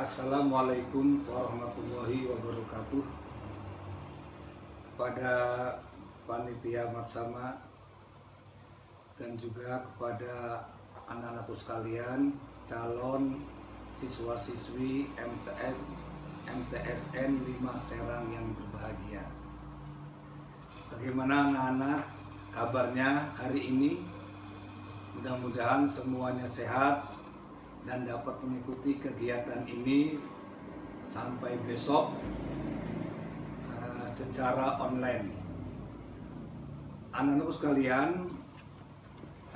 Assalamualaikum warahmatullahi wabarakatuh Kepada panitia Matsama Dan juga kepada anak-anakku sekalian Calon siswa-siswi MTN MTSN 5 Serang yang berbahagia Bagaimana anak-anak kabarnya hari ini? Mudah-mudahan semuanya sehat dan dapat mengikuti kegiatan ini sampai besok uh, secara online. Anak-anakku sekalian,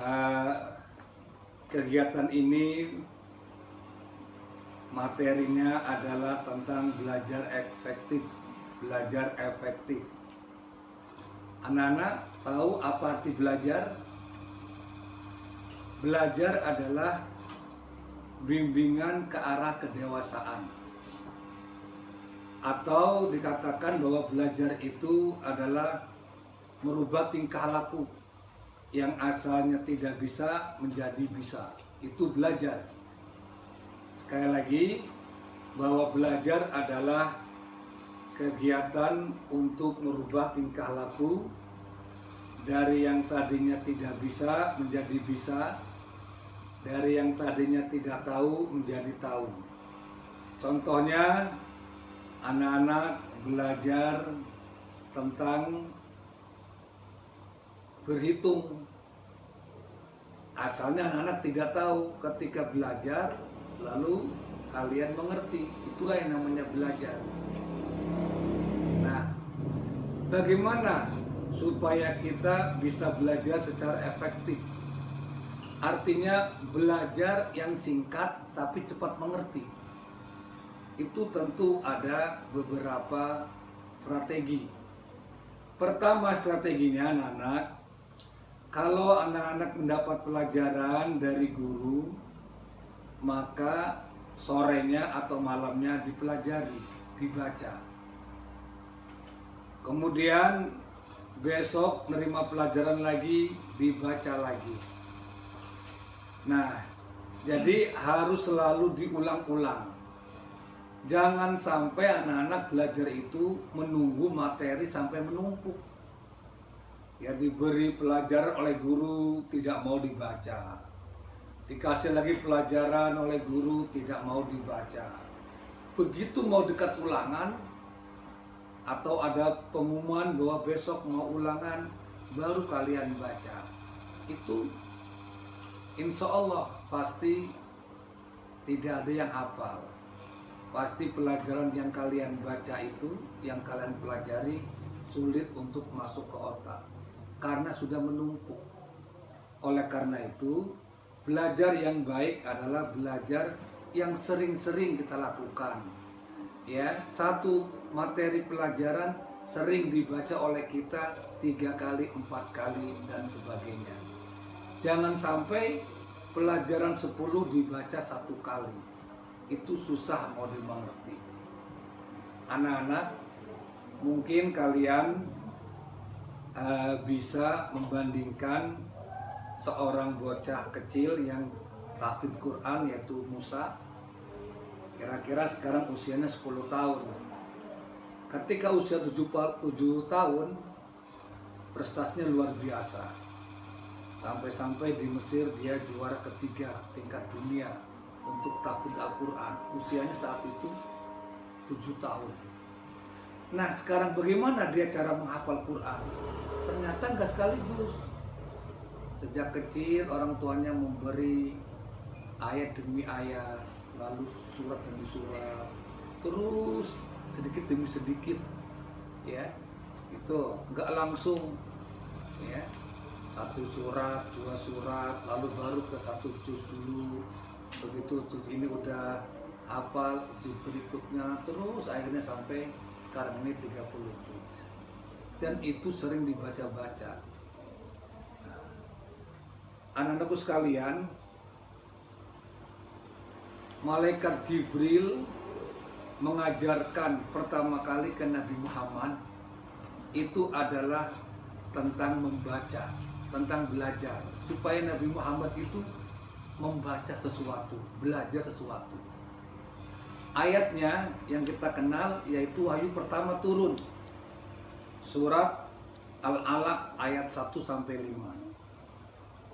uh, kegiatan ini materinya adalah tentang belajar efektif, belajar efektif. Anak-anak tahu apa arti belajar? Belajar adalah bimbingan ke arah kedewasaan. Atau dikatakan bahwa belajar itu adalah merubah tingkah laku yang asalnya tidak bisa menjadi bisa. Itu belajar. Sekali lagi bahwa belajar adalah kegiatan untuk merubah tingkah laku dari yang tadinya tidak bisa menjadi bisa dari yang tadinya tidak tahu menjadi tahu. Contohnya anak-anak belajar tentang berhitung. Asalnya anak-anak tidak tahu ketika belajar lalu kalian mengerti. Itulah yang namanya belajar. Nah, bagaimana supaya kita bisa belajar secara efektif? Artinya belajar yang singkat tapi cepat mengerti. Itu tentu ada beberapa strategi. Pertama strateginya anak-anak, kalau anak-anak mendapat pelajaran dari guru, maka sorenya atau malamnya dipelajari, dibaca. Kemudian besok nerima pelajaran lagi, dibaca lagi Nah, jadi harus selalu diulang-ulang. Jangan sampai anak-anak belajar itu menunggu materi sampai menumpuk. Ya diberi pelajaran oleh guru tidak mau dibaca. Dikasih lagi pelajaran oleh guru tidak mau dibaca. Begitu mau dekat ulangan atau ada pengumuman bahwa besok mau ulangan baru kalian baca. Itu insya Allah pasti tidak ada yang hafal. Pasti pelajaran yang kalian baca itu, yang kalian pelajari sulit untuk masuk ke otak karena sudah menumpuk. Oleh karena itu, belajar yang baik adalah belajar yang sering-sering kita lakukan. Ya, satu materi pelajaran sering dibaca oleh kita tiga kali, empat kali dan sebagainya. Jangan sampai pelajaran 10 dibaca satu kali. Itu susah mau dimengerti. Anak-anak, mungkin kalian uh, bisa membandingkan seorang bocah kecil yang tahfidz Quran yaitu Musa. Kira-kira sekarang usianya 10 tahun. Ketika usia 7, 7 tahun, prestasinya luar biasa Sampai-sampai di Mesir dia juara ketiga tingkat dunia untuk tahfidz Al-Quran. Usianya saat itu tujuh tahun. Nah sekarang bagaimana dia cara menghafal Quran? Ternyata enggak sekaligus. Sejak kecil orang tuanya memberi ayat demi ayat, lalu surat demi surat, terus sedikit demi sedikit, ya itu enggak langsung, ya satu surat, dua surat, lalu baru ke satu juz dulu. Begitu juz ini udah hafal, juz berikutnya, terus akhirnya sampai sekarang ini 30 juz. Dan itu sering dibaca-baca. Nah, Anak-anakku sekalian, Malaikat Jibril mengajarkan pertama kali ke Nabi Muhammad itu adalah tentang membaca tentang belajar supaya Nabi Muhammad itu membaca sesuatu, belajar sesuatu. ayatnya yang kita kenal yaitu wahyu pertama turun surat Al-Alaq ayat 1 sampai 5.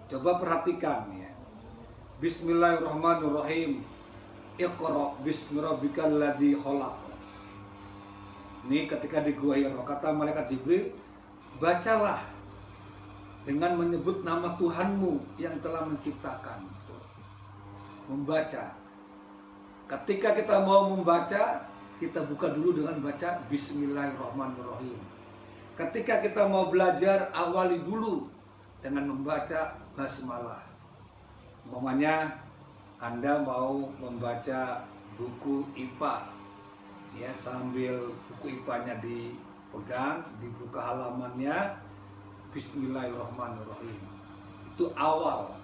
Coba perhatikan ya. Bismillahirrahmanirrahim. Iqra bismi ladzi khalaq. Ini ketika di gua Hira kata malaikat Jibril, bacalah dengan menyebut nama Tuhanmu yang telah menciptakan. Membaca. Ketika kita mau membaca, kita buka dulu dengan baca Bismillahirrahmanirrahim. Ketika kita mau belajar, awali dulu dengan membaca basmalah. Umpamanya Anda mau membaca buku IPA, ya sambil buku IPA-nya dipegang, dibuka halamannya, Bismillahirrahmanirrahim. Itu awal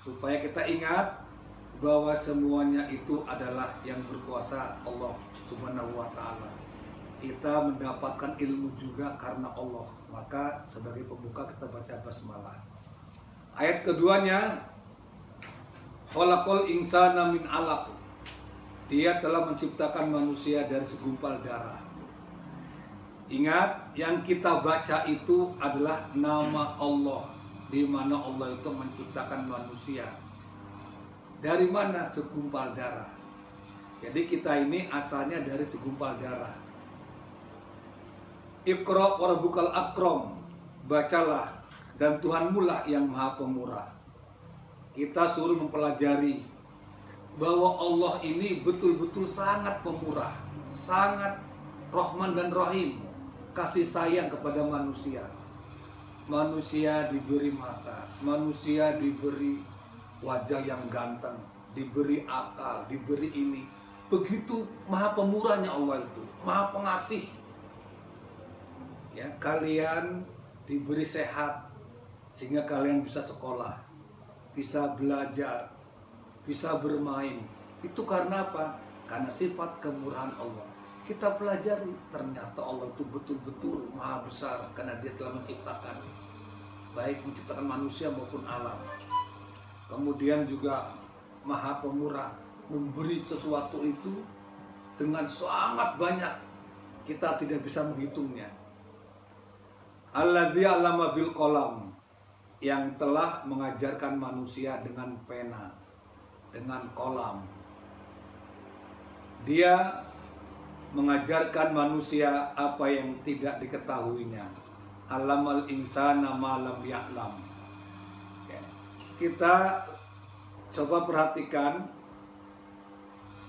supaya kita ingat bahwa semuanya itu adalah yang berkuasa Allah Subhanahu wa taala kita mendapatkan ilmu juga karena Allah. Maka sebagai pembuka kita baca basmalah. Ayat keduanya Khalaqal insana min alaq. Dia telah menciptakan manusia dari segumpal darah. Ingat, yang kita baca itu adalah nama Allah, di mana Allah itu menciptakan manusia. Dari mana segumpal darah? Jadi kita ini asalnya dari segumpal darah. Iqra wa rabbukal akram. Bacalah dan Tuhanmu lah yang maha pemurah. Kita suruh mempelajari bahwa Allah ini betul-betul sangat pemurah, sangat Rahman dan Rahim, kasih sayang kepada manusia. Manusia diberi mata, manusia diberi wajah yang ganteng, diberi akal, diberi ini. Begitu maha pemurahnya Allah itu, maha pengasih, ya kalian diberi sehat sehingga kalian bisa sekolah, bisa belajar, bisa bermain. Itu karena apa? Karena sifat kemurahan Allah. Kita pelajari ternyata Allah itu betul-betul maha besar karena dia telah menciptakan baik menciptakan manusia maupun alam. Kemudian juga maha pemurah memberi sesuatu itu dengan sangat banyak kita tidak bisa menghitungnya Alladzi 'allama bil qalam yang telah mengajarkan manusia dengan pena, dengan kolam. Dia mengajarkan manusia apa yang tidak diketahuinya. Alamal insana malam ya'lam. Kita coba perhatikan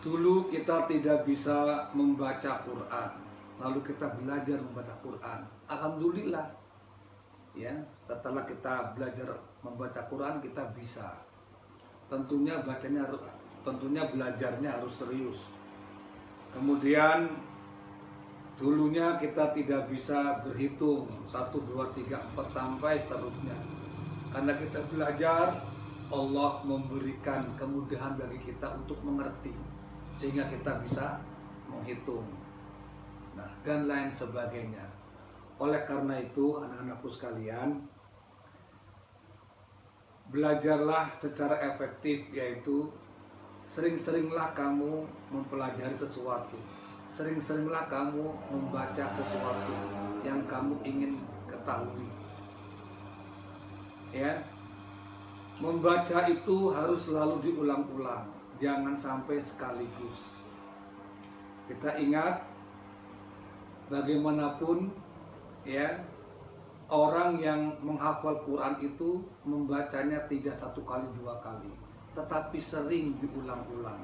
dulu kita tidak bisa membaca Quran lalu kita belajar membaca Quran. Alhamdulillah. Ya, setelah kita belajar membaca Quran kita bisa. Tentunya bacanya tentunya belajarnya harus serius. Kemudian dulunya kita tidak bisa berhitung 1 2 3 4 sampai seterusnya. Karena kita belajar Allah memberikan kemudahan bagi kita untuk mengerti sehingga kita bisa menghitung nah, dan lain sebagainya. Oleh karena itu, anak-anakku sekalian, belajarlah secara efektif, yaitu sering-seringlah kamu mempelajari sesuatu, sering-seringlah kamu membaca sesuatu yang kamu ingin ketahui. Ya, membaca itu harus selalu diulang-ulang, jangan sampai sekaligus. Kita ingat bagaimanapun ya orang yang menghafal Quran itu membacanya tidak satu kali dua kali tetapi sering diulang-ulang.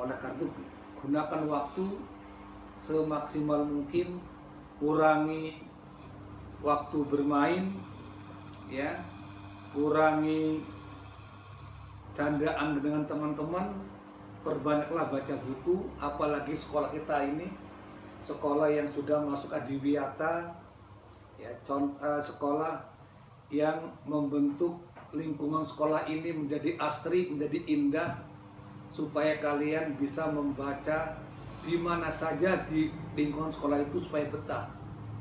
Oleh karena itu gunakan waktu semaksimal mungkin kurangi waktu bermain ya kurangi candaan dengan teman-teman perbanyaklah baca buku apalagi sekolah kita ini sekolah yang sudah masuk adiwiyata ya uh, sekolah yang membentuk lingkungan sekolah ini menjadi asri menjadi indah supaya kalian bisa membaca di mana saja di lingkungan sekolah itu supaya betah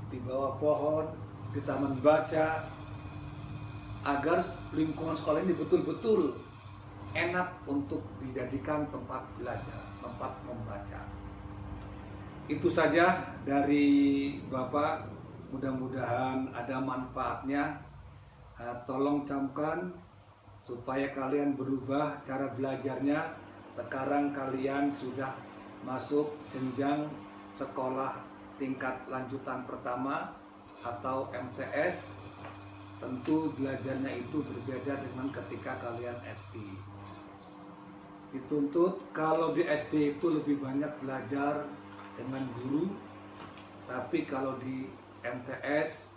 di bawah pohon di taman baca agar lingkungan sekolah ini betul-betul enak untuk dijadikan tempat belajar, tempat membaca. Itu saja dari Bapak. Mudah-mudahan ada manfaatnya. Uh, tolong camkan supaya kalian berubah cara belajarnya. Sekarang kalian sudah masuk jenjang sekolah tingkat lanjutan pertama atau MTS tentu belajarnya itu berbeda dengan ketika kalian SD dituntut kalau di SD itu lebih banyak belajar dengan guru tapi kalau di MTS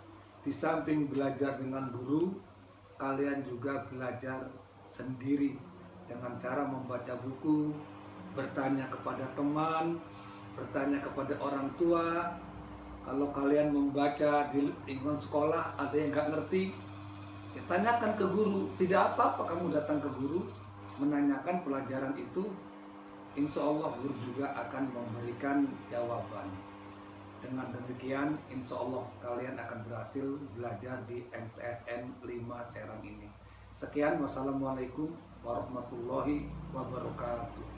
di samping belajar dengan guru kalian juga belajar sendiri dengan cara membaca buku bertanya kepada teman bertanya kepada orang tua. Kalau kalian membaca di lingkungan sekolah ada yang nggak ngerti ya tanyakan ke guru. Tidak apa-apa kamu datang ke guru menanyakan pelajaran itu insya Allah guru juga akan memberikan jawaban dengan demikian insya Allah kalian akan berhasil belajar di MTSN 5 Serang ini. Sekian wassalamualaikum warahmatullahi wabarakatuh